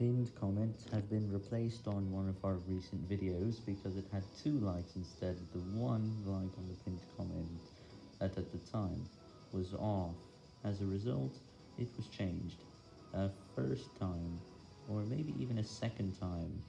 pinned comment have been replaced on one of our recent videos because it had two likes instead of the one like on the pinned comment that at the time was off. As a result, it was changed a first time, or maybe even a second time,